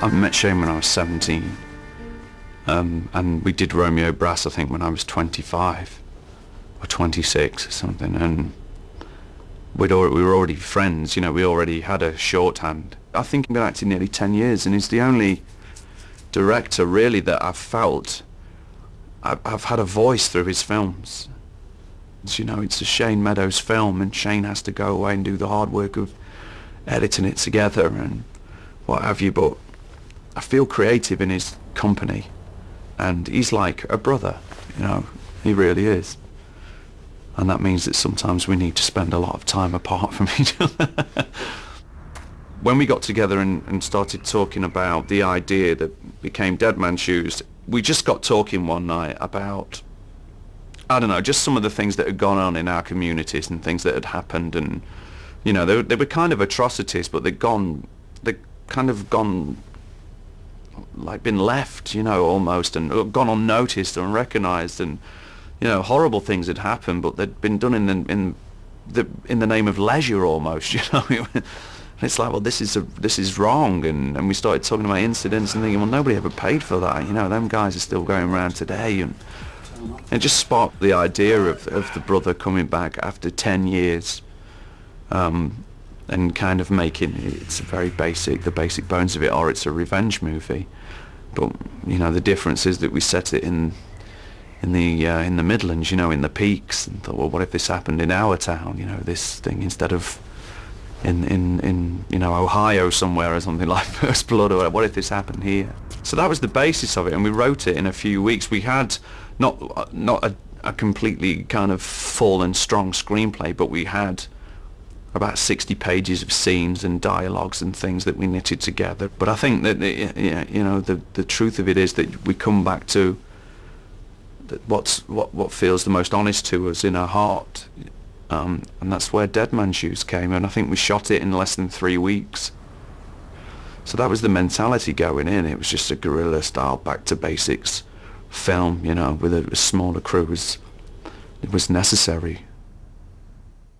I met Shane when I was 17 um, and we did Romeo Brass I think when I was 25 or 26 or something and we'd we were already friends, you know, we already had a shorthand. I think I've been acting nearly 10 years and he's the only director really that I've felt I've, I've had a voice through his films. You know, it's a Shane Meadows film and Shane has to go away and do the hard work of editing it together and what have you, but I feel creative in his company and he's like a brother, you know, he really is. And that means that sometimes we need to spend a lot of time apart from each other. when we got together and, and started talking about the idea that became Dead Man Shoes, we just got talking one night about I don't know, just some of the things that had gone on in our communities and things that had happened and you know, they, they were kind of atrocities but they'd gone they kind of gone like been left, you know, almost and gone unnoticed, or unrecognised and you know, horrible things had happened but they'd been done in the in the in the name of leisure almost, you know. And it's like, well, this is a, this is wrong, and, and we started talking about incidents and thinking, well, nobody ever paid for that. You know, them guys are still going around today, and it just sparked the idea of, of the brother coming back after 10 years um, and kind of making it's very basic the basic bones of it or it's a revenge movie. But you know the difference is that we set it in in the uh, in the Midlands you know in the peaks and thought well what if this happened in our town? You know this thing instead of in in in you know Ohio somewhere or something like First Blood or what if this happened here? So that was the basis of it and we wrote it in a few weeks. We had not not a, a completely kind of full and strong screenplay, but we had about 60 pages of scenes and dialogues and things that we knitted together. But I think that you know the the truth of it is that we come back to what's what what feels the most honest to us in our heart, um, and that's where Dead Man Shoes came. And I think we shot it in less than three weeks. So that was the mentality going in. It was just a guerrilla style, back to basics film, you know, with a, a smaller crew was it was necessary.